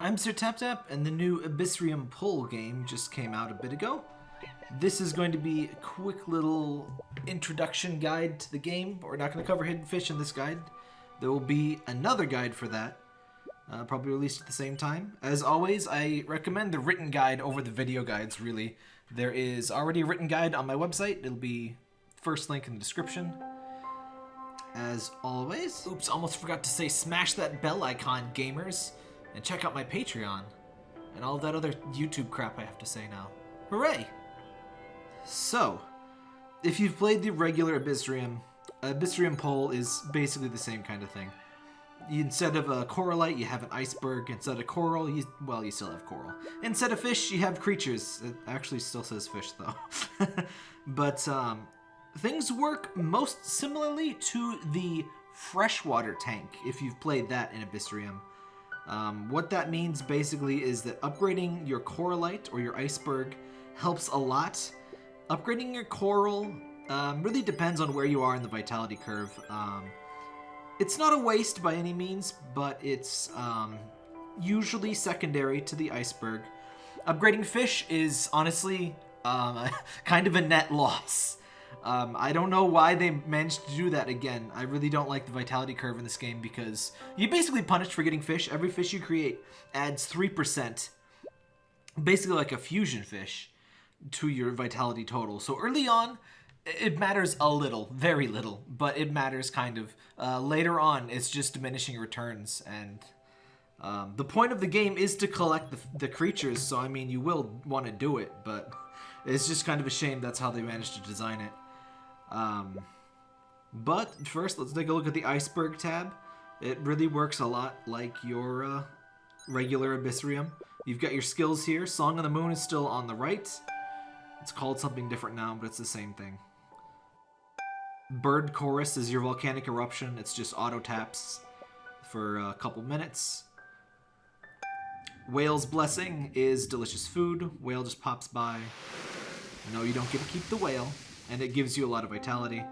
I'm Sir Tap and the new Abyssrium Pole game just came out a bit ago. This is going to be a quick little introduction guide to the game. We're not going to cover Hidden Fish in this guide. There will be another guide for that, uh, probably released at the same time. As always, I recommend the written guide over the video guides, really. There is already a written guide on my website. It'll be first link in the description. As always, oops, almost forgot to say smash that bell icon, gamers, and check out my Patreon, and all that other YouTube crap I have to say now. Hooray! So, if you've played the regular Abyssrium, Abyssrium Pole is basically the same kind of thing. Instead of a coralite, you have an iceberg. Instead of coral, you, well, you still have coral. Instead of fish, you have creatures. It actually still says fish, though. but um, things work most similarly to the freshwater tank, if you've played that in Abyssrium. Um, what that means basically is that upgrading your coralite or your iceberg helps a lot. Upgrading your coral um, really depends on where you are in the vitality curve. Um, it's not a waste by any means, but it's um, usually secondary to the iceberg. Upgrading fish is honestly um, kind of a net loss. Um, I don't know why they managed to do that again. I really don't like the vitality curve in this game because you basically punished for getting fish. Every fish you create adds 3%, basically like a fusion fish, to your vitality total. So early on, it matters a little, very little, but it matters kind of. Uh, later on, it's just diminishing returns, and um, the point of the game is to collect the, the creatures, so I mean, you will want to do it, but it's just kind of a shame that's how they managed to design it. Um, but first, let's take a look at the Iceberg tab. It really works a lot like your uh, regular Abyssrium. You've got your skills here. Song of the Moon is still on the right. It's called something different now, but it's the same thing. Bird Chorus is your volcanic eruption. It's just auto taps for a couple minutes. Whale's Blessing is delicious food. Whale just pops by. No, you don't get to keep the whale, and it gives you a lot of vitality.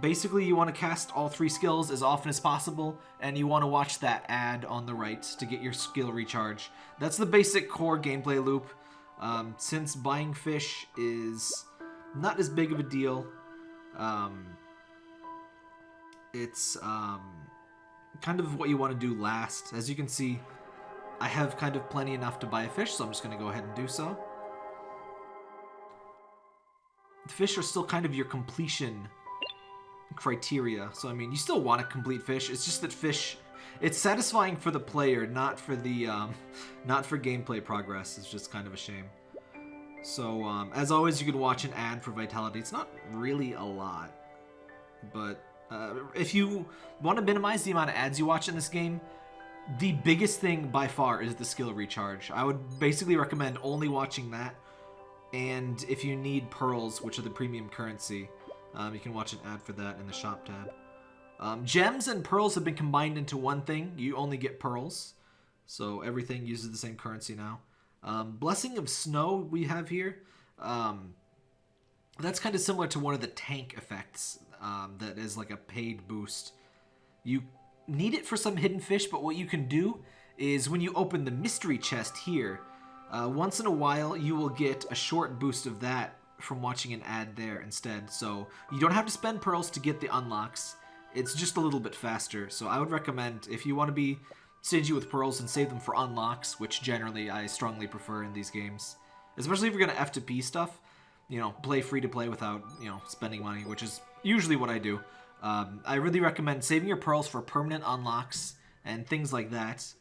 Basically, you want to cast all three skills as often as possible, and you want to watch that ad on the right to get your skill recharge. That's the basic core gameplay loop. Um, since buying fish is not as big of a deal, um, it's um, kind of what you want to do last. As you can see, I have kind of plenty enough to buy a fish, so I'm just going to go ahead and do so. Fish are still kind of your completion criteria. So, I mean, you still want to complete fish. It's just that fish... It's satisfying for the player, not for the, um, not for gameplay progress. It's just kind of a shame. So, um, as always, you can watch an ad for Vitality. It's not really a lot, but uh, if you want to minimize the amount of ads you watch in this game, the biggest thing by far is the skill recharge. I would basically recommend only watching that, and if you need pearls, which are the premium currency, um, you can watch an ad for that in the shop tab. Um, gems and pearls have been combined into one thing. You only get pearls, so everything uses the same currency now. Um, Blessing of Snow we have here. Um, that's kind of similar to one of the tank effects um, that is like a paid boost. You need it for some hidden fish, but what you can do is when you open the mystery chest here, uh, once in a while you will get a short boost of that from watching an ad there instead. So you don't have to spend pearls to get the unlocks. It's just a little bit faster. So I would recommend if you want to be stingy with pearls and save them for unlocks, which generally I strongly prefer in these games. Especially if you're going to F2P stuff, you know, play free to play without, you know, spending money, which is usually what I do. Um, I really recommend saving your pearls for permanent unlocks and things like that.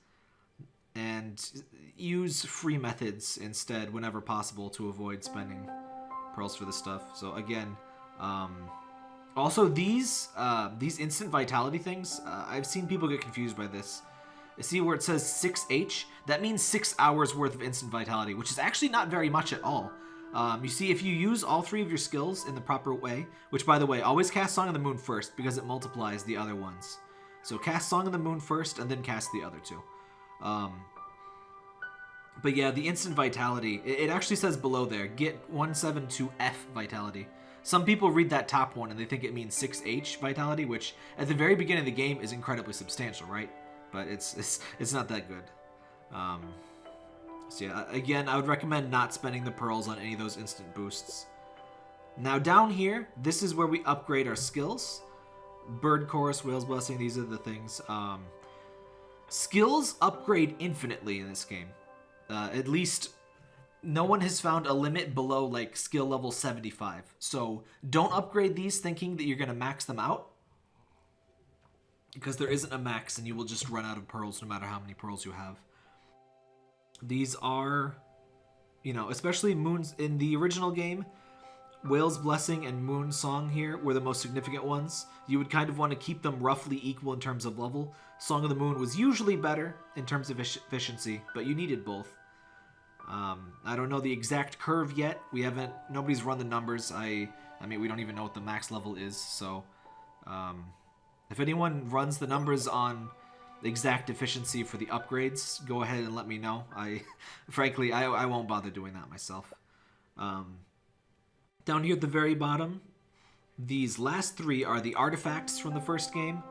And use free methods instead whenever possible to avoid spending pearls for this stuff. So again, um, also these uh, these instant vitality things, uh, I've seen people get confused by this. See where it says 6H? That means 6 hours worth of instant vitality, which is actually not very much at all. Um, you see, if you use all three of your skills in the proper way, which, by the way, always cast Song of the Moon first because it multiplies the other ones. So cast Song of the Moon first and then cast the other two. Um, but yeah, the instant vitality, it, it actually says below there, get 172F vitality. Some people read that top one and they think it means 6H vitality, which at the very beginning of the game is incredibly substantial, right? but it's it's it's not that good. Um, so yeah, again, I would recommend not spending the pearls on any of those instant boosts. Now down here, this is where we upgrade our skills. Bird Chorus, Whale's Blessing, these are the things. Um, skills upgrade infinitely in this game. Uh, at least no one has found a limit below like skill level 75. So don't upgrade these thinking that you're going to max them out. Because there isn't a max and you will just run out of pearls no matter how many pearls you have. These are, you know, especially moons in the original game, Whale's Blessing and Moon Song here were the most significant ones. You would kind of want to keep them roughly equal in terms of level. Song of the Moon was usually better in terms of efficiency, but you needed both. Um, I don't know the exact curve yet. We haven't, nobody's run the numbers. I, I mean, we don't even know what the max level is. So, um, if anyone runs the numbers on exact efficiency for the upgrades, go ahead and let me know. I, frankly, I, I won't bother doing that myself. Um, down here at the very bottom, these last three are the artifacts from the first game.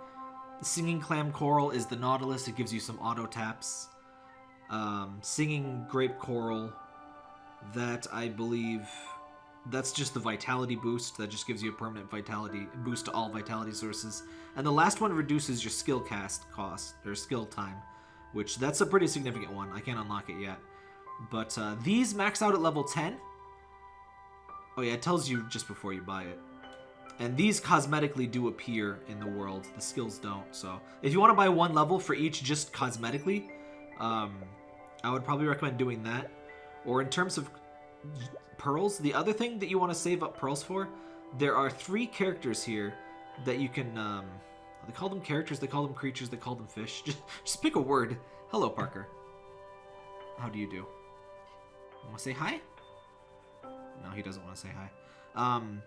The Singing Clam Coral is the Nautilus. It gives you some auto taps. Um, Singing Grape Coral, that I believe, that's just the Vitality boost. That just gives you a permanent Vitality boost to all Vitality sources. And the last one reduces your skill cast cost, or skill time, which that's a pretty significant one. I can't unlock it yet. But uh, these max out at level 10. Oh yeah, it tells you just before you buy it. And these cosmetically do appear in the world. The skills don't. So if you want to buy one level for each just cosmetically, um, I would probably recommend doing that. Or in terms of pearls, the other thing that you want to save up pearls for, there are three characters here that you can... Um, they call them characters, they call them creatures, they call them fish. Just, just pick a word. Hello, Parker. How do you do? Want to say hi? No, he doesn't want to say hi. Um,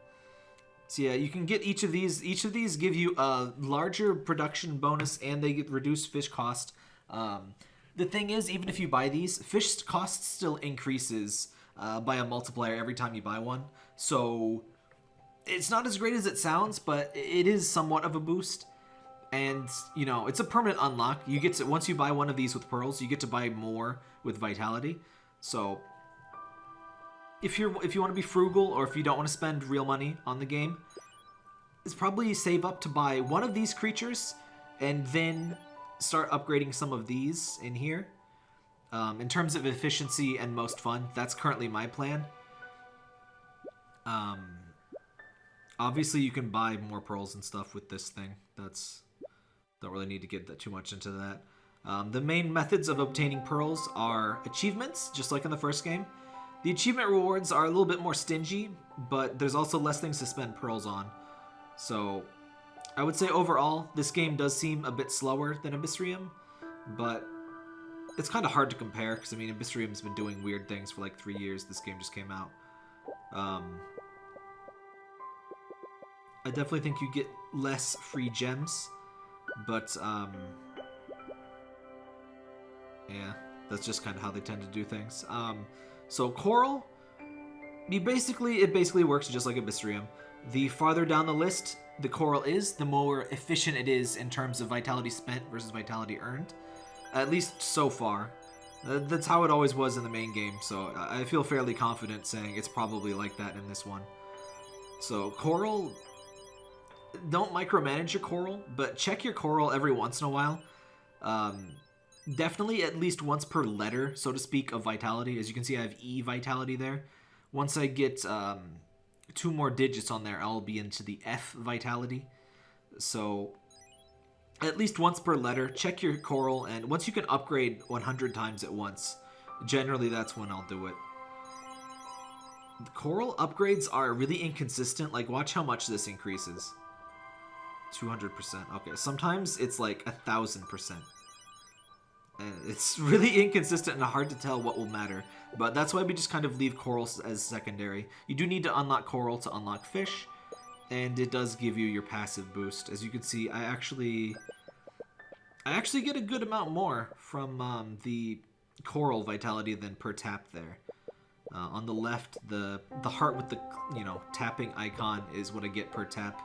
so yeah, you can get each of these. Each of these give you a larger production bonus, and they get reduced fish cost. Um, the thing is, even if you buy these, fish cost still increases uh, by a multiplier every time you buy one. So it's not as great as it sounds, but it is somewhat of a boost. And, you know, it's a permanent unlock. You get to, once you buy one of these with pearls, you get to buy more with vitality. So if you're if you want to be frugal or if you don't want to spend real money on the game, is probably save up to buy one of these creatures and then start upgrading some of these in here. Um, in terms of efficiency and most fun, that's currently my plan. Um, obviously, you can buy more pearls and stuff with this thing. That's don't really need to get that too much into that. Um, the main methods of obtaining pearls are achievements, just like in the first game. The achievement rewards are a little bit more stingy, but there's also less things to spend pearls on. So I would say overall, this game does seem a bit slower than Abyssrium, but it's kind of hard to compare because I mean Abyssrium's been doing weird things for like three years. This game just came out. Um, I definitely think you get less free gems, but um, yeah, that's just kind of how they tend to do things. Um, so Coral, you basically it basically works just like a Abyssrium. The farther down the list the Coral is, the more efficient it is in terms of vitality spent versus vitality earned. At least so far. That's how it always was in the main game, so I feel fairly confident saying it's probably like that in this one. So Coral, don't micromanage your Coral, but check your Coral every once in a while. Um, definitely at least once per letter, so to speak, of vitality. As you can see, I have E vitality there. Once I get um, two more digits on there, I'll be into the F vitality. So at least once per letter, check your coral, and once you can upgrade 100 times at once, generally that's when I'll do it. The coral upgrades are really inconsistent. Like, watch how much this increases. 200%. Okay, sometimes it's like a thousand percent. And it's really inconsistent and hard to tell what will matter. But that's why we just kind of leave corals as secondary. You do need to unlock coral to unlock fish. And it does give you your passive boost. As you can see, I actually... I actually get a good amount more from um, the coral vitality than per tap there. Uh, on the left, the the heart with the you know tapping icon is what I get per tap.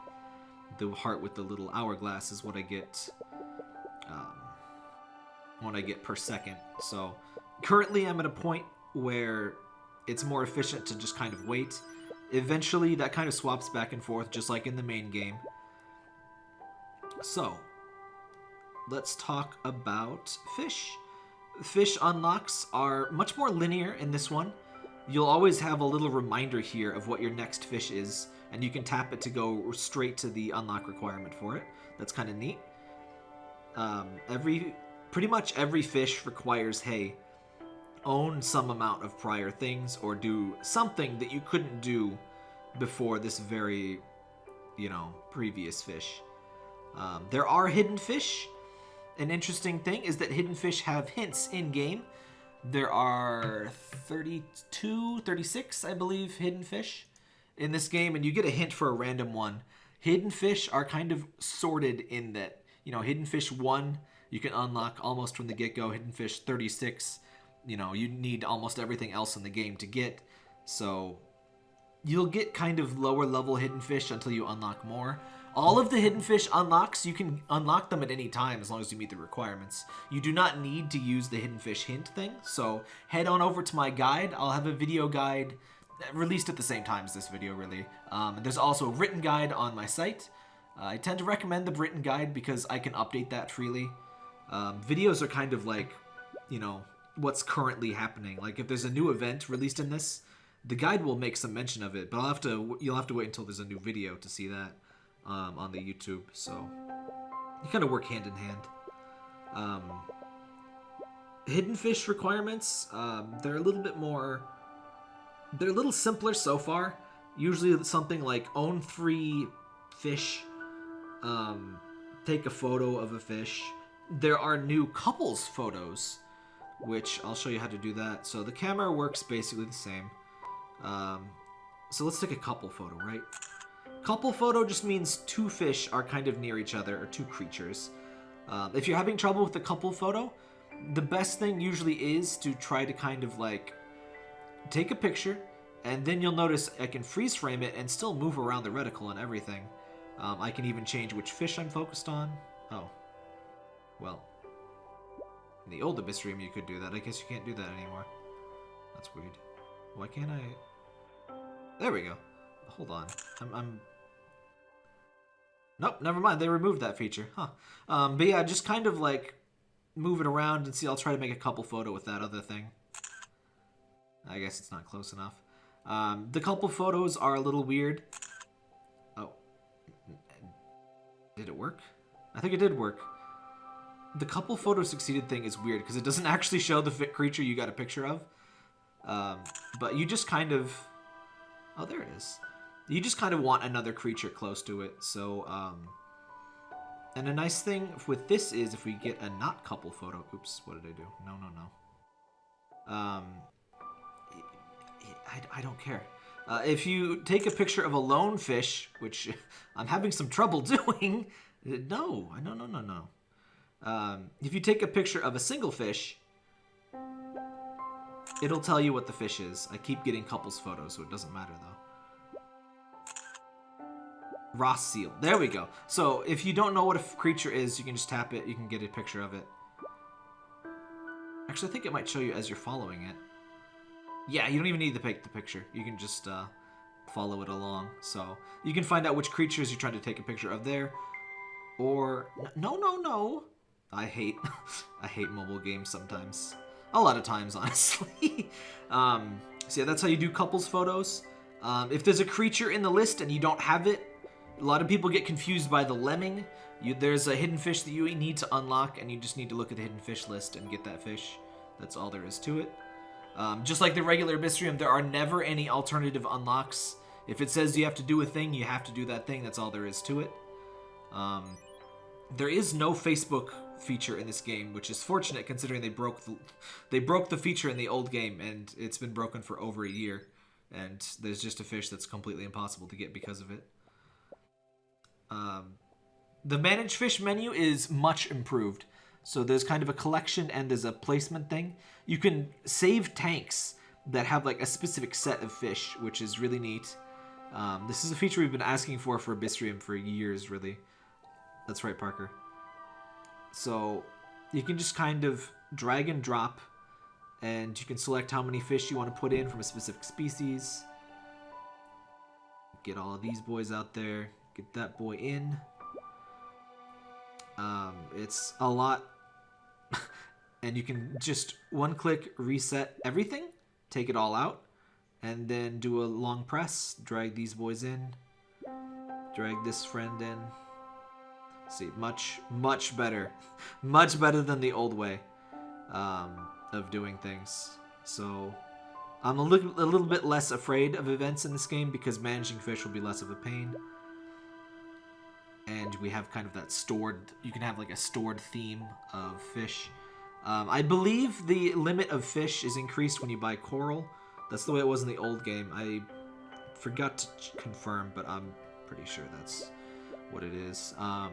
The heart with the little hourglass is what I get um, what I get per second. So currently I'm at a point where it's more efficient to just kind of wait. Eventually that kind of swaps back and forth just like in the main game. So let's talk about fish. Fish unlocks are much more linear in this one. You'll always have a little reminder here of what your next fish is, and you can tap it to go straight to the unlock requirement for it. That's kind of neat. Um, every, pretty much every fish requires, hey, own some amount of prior things or do something that you couldn't do before this very, you know, previous fish. Um, there are hidden fish. An interesting thing is that hidden fish have hints in-game. There are 32, 36, I believe, hidden fish in this game, and you get a hint for a random one. Hidden fish are kind of sorted in that, you know, hidden fish 1, you can unlock almost from the get-go. Hidden fish 36, you know, you need almost everything else in the game to get. So you'll get kind of lower level hidden fish until you unlock more. All of the hidden fish unlocks, you can unlock them at any time as long as you meet the requirements. You do not need to use the hidden fish hint thing, so head on over to my guide. I'll have a video guide released at the same time as this video, really. Um, there's also a written guide on my site. Uh, I tend to recommend the written guide because I can update that freely. Um, videos are kind of like, you know, what's currently happening. Like if there's a new event released in this, the guide will make some mention of it, but I'll have to you'll have to wait until there's a new video to see that um, on the YouTube. So you kind of work hand in hand. Um, hidden fish requirements, um, they're a little bit more, they're a little simpler so far. Usually something like own three fish, um, take a photo of a fish. There are new couples photos, which I'll show you how to do that. So the camera works basically the same. Um, so let's take a couple photo, right? Couple photo just means two fish are kind of near each other, or two creatures. Um, if you're having trouble with the couple photo, the best thing usually is to try to kind of like take a picture, and then you'll notice I can freeze frame it and still move around the reticle and everything. Um, I can even change which fish I'm focused on. Oh. Well. In the old Abyssrium you could do that. I guess you can't do that anymore. That's weird. Why can't I... There we go. Hold on. I'm, I'm... Nope, never mind. They removed that feature. Huh. Um, but yeah, just kind of like move it around and see. I'll try to make a couple photo with that other thing. I guess it's not close enough. Um, the couple photos are a little weird. Oh. Did it work? I think it did work. The couple photo succeeded thing is weird because it doesn't actually show the creature you got a picture of. Um, but you just kind of... Oh, there it is. You just kind of want another creature close to it. So, um... And a nice thing with this is if we get a not couple photo... Oops, what did I do? No, no, no. Um... I, I don't care. Uh, if you take a picture of a lone fish, which I'm having some trouble doing... No, I no, no, no, no. Um, if you take a picture of a single fish, It'll tell you what the fish is. I keep getting couples photos, so it doesn't matter, though. Ross seal. There we go. So, if you don't know what a creature is, you can just tap it. You can get a picture of it. Actually, I think it might show you as you're following it. Yeah, you don't even need to take the picture. You can just uh, follow it along. So, you can find out which creatures you're trying to take a picture of there. Or, no, no, no. I hate, I hate mobile games sometimes. A lot of times, honestly. um, so yeah, that's how you do couples photos. Um, if there's a creature in the list and you don't have it, a lot of people get confused by the lemming. You, there's a hidden fish that you need to unlock, and you just need to look at the hidden fish list and get that fish. That's all there is to it. Um, just like the regular Abyssrium, there are never any alternative unlocks. If it says you have to do a thing, you have to do that thing. That's all there is to it. Um, there is no Facebook feature in this game, which is fortunate considering they broke the they broke the feature in the old game and it's been broken for over a year. And there's just a fish that's completely impossible to get because of it. Um, the manage fish menu is much improved. So there's kind of a collection and there's a placement thing. You can save tanks that have like a specific set of fish, which is really neat. Um, this is a feature we've been asking for for Abyssrium for years, really. That's right, Parker. So you can just kind of drag and drop, and you can select how many fish you want to put in from a specific species. Get all of these boys out there. Get that boy in. Um, it's a lot, and you can just one click reset everything, take it all out, and then do a long press, drag these boys in, drag this friend in. See, much, much better. much better than the old way um, of doing things. So, I'm a little, a little bit less afraid of events in this game because managing fish will be less of a pain. And we have kind of that stored, you can have like a stored theme of fish. Um, I believe the limit of fish is increased when you buy coral. That's the way it was in the old game. I forgot to confirm, but I'm pretty sure that's what it is. Um,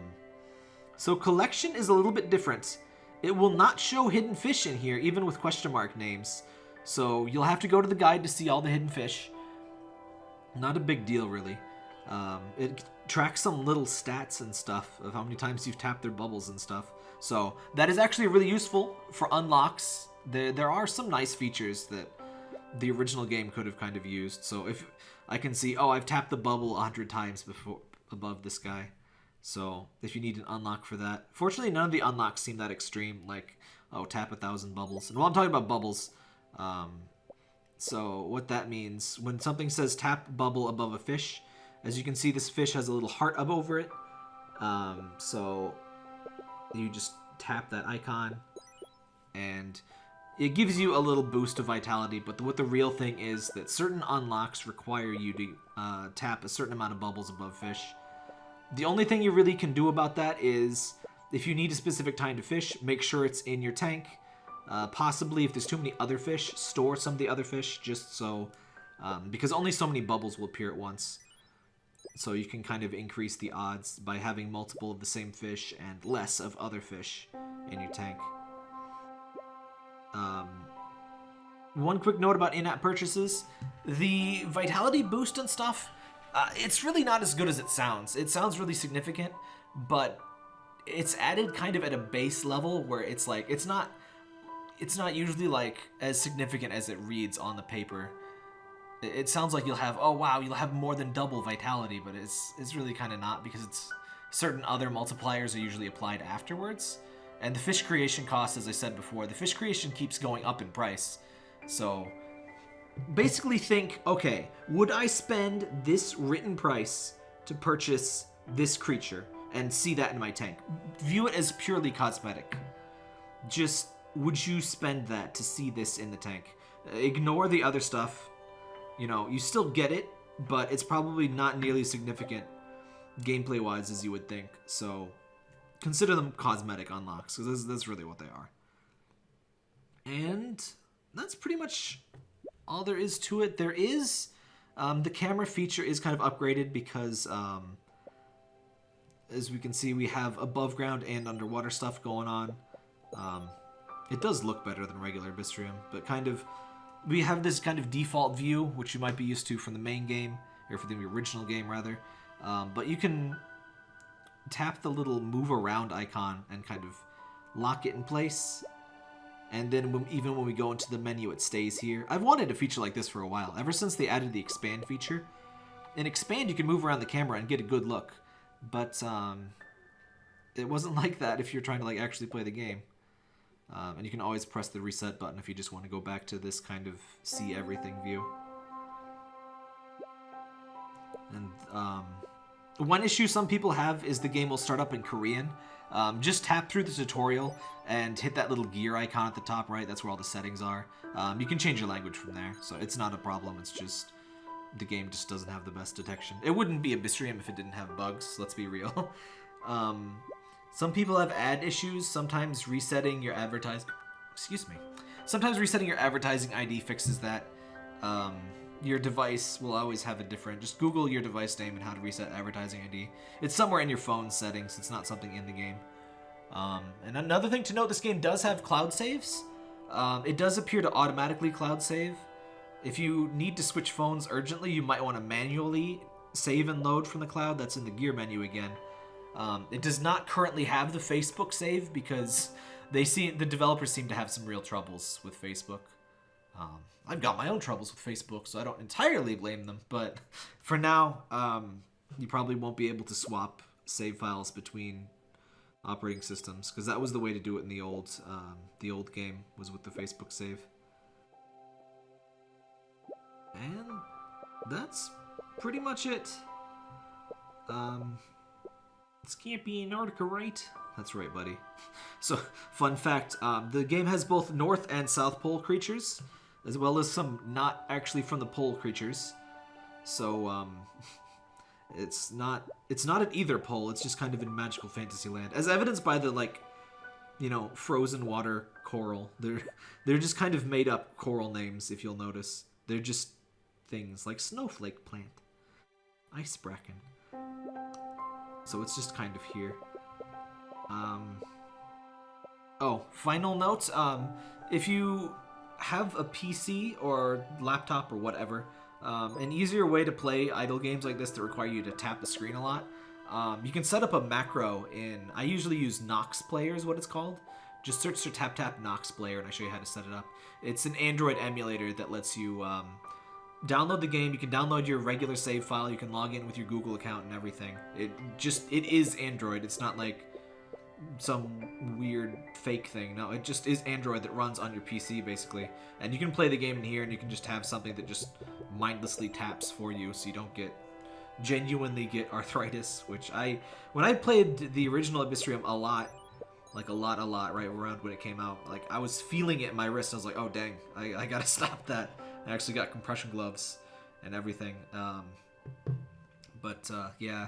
so collection is a little bit different. It will not show hidden fish in here, even with question mark names. So you'll have to go to the guide to see all the hidden fish. Not a big deal, really. Um, it tracks some little stats and stuff of how many times you've tapped their bubbles and stuff. So that is actually really useful for unlocks. There, there are some nice features that the original game could have kind of used. So if I can see, oh, I've tapped the bubble a hundred times before above this guy. So if you need an unlock for that. Fortunately, none of the unlocks seem that extreme, like, oh, tap a thousand bubbles. And while I'm talking about bubbles, um, so what that means, when something says tap bubble above a fish, as you can see, this fish has a little heart up over it. Um, so you just tap that icon, and it gives you a little boost of vitality, but the, what the real thing is that certain unlocks require you to uh, tap a certain amount of bubbles above fish. The only thing you really can do about that is if you need a specific time to fish, make sure it's in your tank. Uh, possibly if there's too many other fish, store some of the other fish just so, um, because only so many bubbles will appear at once. So you can kind of increase the odds by having multiple of the same fish and less of other fish in your tank. Um, one quick note about in-app purchases. The vitality boost and stuff, uh, it's really not as good as it sounds. It sounds really significant, but it's added kind of at a base level where it's like, it's not, it's not usually like as significant as it reads on the paper. It, sounds like you'll have, oh wow, you'll have more than double vitality, but it's, it's really kind of not because it's certain other multipliers are usually applied afterwards. And the fish creation cost, as I said before, the fish creation keeps going up in price. So basically think, okay, would I spend this written price to purchase this creature and see that in my tank? View it as purely cosmetic. Just, would you spend that to see this in the tank? Ignore the other stuff. You know, you still get it, but it's probably not nearly significant gameplay-wise as you would think. So consider them cosmetic unlocks because that's, that's really what they are. And that's pretty much all there is to it. There is um, the camera feature is kind of upgraded because um, as we can see we have above ground and underwater stuff going on. Um, it does look better than regular Abyssrium, but kind of we have this kind of default view which you might be used to from the main game or from the original game rather. Um, but you can tap the little move around icon and kind of lock it in place. And then when, even when we go into the menu, it stays here. I've wanted a feature like this for a while, ever since they added the expand feature. In expand, you can move around the camera and get a good look. But um, it wasn't like that if you're trying to like actually play the game. Um, and you can always press the reset button if you just want to go back to this kind of see everything view. And um, one issue some people have is the game will start up in Korean. Um, just tap through the tutorial and hit that little gear icon at the top right. That's where all the settings are. Um, you can change your language from there, so it's not a problem. It's just the game just doesn't have the best detection. It wouldn't be Abyssrium if it didn't have bugs, let's be real. um, some people have ad issues. Sometimes resetting your advertising... Excuse me. Sometimes resetting your advertising ID fixes that. Um, your device will always have a different. Just Google your device name and how to reset advertising ID. It's somewhere in your phone settings. It's not something in the game. Um, and another thing to note, this game does have cloud saves. Um, it does appear to automatically cloud save. If you need to switch phones urgently, you might want to manually save and load from the cloud. That's in the gear menu again. Um, it does not currently have the Facebook save because they see the developers seem to have some real troubles with Facebook. Um, I've got my own troubles with Facebook, so I don't entirely blame them. But for now, um, you probably won't be able to swap save files between operating systems because that was the way to do it in the old um, the old game was with the Facebook save. And that's pretty much it. Um, this can't be Antarctica, right? That's right, buddy. So, fun fact, um, the game has both North and South Pole creatures, as well as some not actually from the pole creatures. So, um, it's not it's not at either pole, it's just kind of in magical fantasy land. As evidenced by the, like, you know, frozen water coral. They're, they're just kind of made up coral names, if you'll notice. They're just things like snowflake plant, ice bracken. So it's just kind of here. Um, oh, final note. Um, if you have a PC or laptop or whatever, um, an easier way to play idle games like this that require you to tap the screen a lot, um, you can set up a macro in, I usually use Nox Player is what it's called. Just search for tap tap Nox Player and I show you how to set it up. It's an Android emulator that lets you um, download the game. You can download your regular save file. You can log in with your Google account and everything. It just it is Android. It's not like some weird fake thing. No, it just is Android that runs on your PC basically. And you can play the game in here and you can just have something that just mindlessly taps for you so you don't get genuinely get arthritis, which I when I played the original Abyssrium a lot, like a lot, a lot, right around when it came out, like I was feeling it in my wrist. I was like, oh dang, I, I gotta stop that. I actually got compression gloves and everything. Um, but uh, yeah,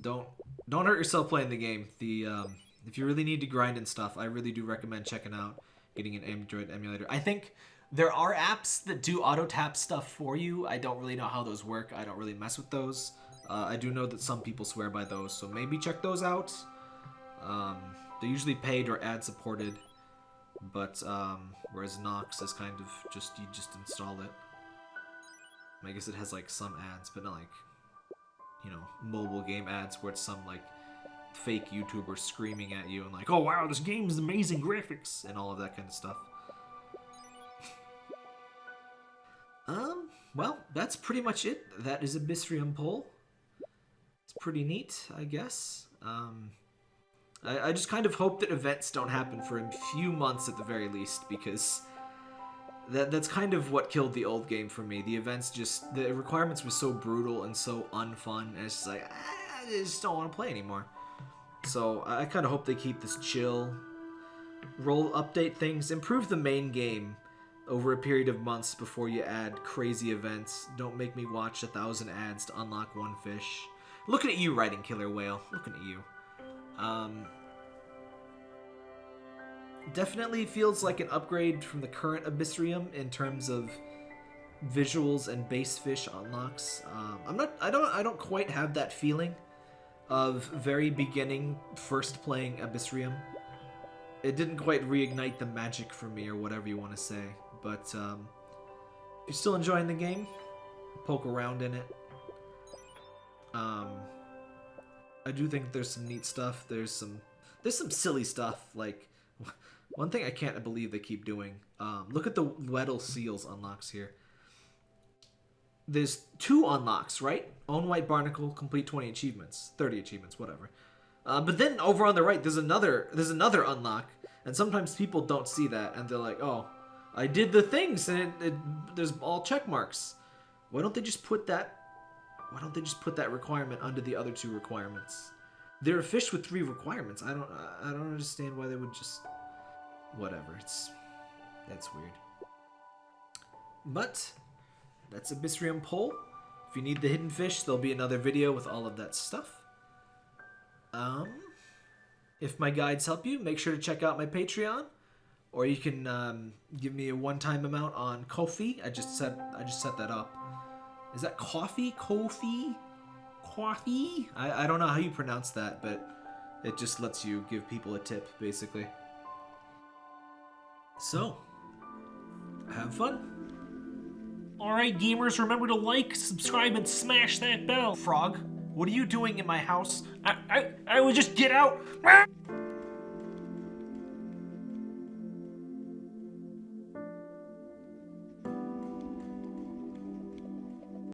don't don't hurt yourself playing the game. The um, if you really need to grind and stuff, I really do recommend checking out getting an Android emulator. I think there are apps that do auto tap stuff for you. I don't really know how those work. I don't really mess with those. Uh, I do know that some people swear by those, so maybe check those out. Um, they're usually paid or ad supported. But, um, whereas Nox is kind of just, you just install it. I guess it has, like, some ads, but not, like, you know, mobile game ads where it's some, like, fake YouTuber screaming at you and like, oh wow, this game is amazing graphics and all of that kind of stuff. um, well, that's pretty much it. That is a Abyssrium Pole. It's pretty neat, I guess. Um, I, I just kind of hope that events don't happen for a few months at the very least, because that that's kind of what killed the old game for me. The events just the requirements were so brutal and so unfun, and it's just like ah, I just don't want to play anymore. So I kind of hope they keep this chill, roll update things, improve the main game over a period of months before you add crazy events. Don't make me watch a thousand ads to unlock one fish. Looking at you, writing Killer Whale. Looking at you. Um, definitely feels like an upgrade from the current Abyssrium in terms of visuals and base fish unlocks. Um, I'm not. I don't. I don't quite have that feeling of very beginning first playing Abyssrium. It didn't quite reignite the magic for me, or whatever you want to say. But um, if you're still enjoying the game, poke around in it. Um, I do think there's some neat stuff. There's some there's some silly stuff. Like one thing I can't believe they keep doing. Um, look at the Weddell Seals unlocks here. There's two unlocks, right? Own White Barnacle, complete 20 achievements, 30 achievements, whatever. Uh, but then over on the right, there's another there's another unlock, and sometimes people don't see that, and they're like, "Oh, I did the things, and it, it, there's all check marks." Why don't they just put that why don't they just put that requirement under the other two requirements? They're a fish with three requirements. I don't I don't understand why they would just whatever. It's that's weird. But that's Abyssrium Pole. If you need the hidden fish, there'll be another video with all of that stuff. Um, if my guides help you, make sure to check out my Patreon, or you can um, give me a one-time amount on Ko-fi. I just set I just set that up. Is that coffee? Kofi? Coffee? I, I don't know how you pronounce that, but it just lets you give people a tip, basically. So, have fun. Alright, gamers, remember to like, subscribe, and smash that bell. Frog, what are you doing in my house? I, I, I would just get out.